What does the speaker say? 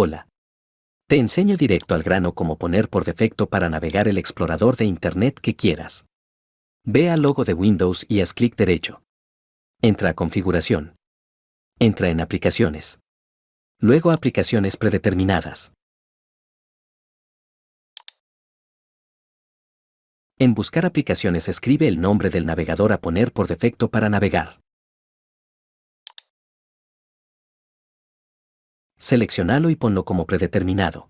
Hola. Te enseño directo al grano cómo poner por defecto para navegar el explorador de Internet que quieras. Ve al logo de Windows y haz clic derecho. Entra a Configuración. Entra en Aplicaciones. Luego Aplicaciones predeterminadas. En Buscar aplicaciones escribe el nombre del navegador a poner por defecto para navegar. Seleccionalo y ponlo como predeterminado.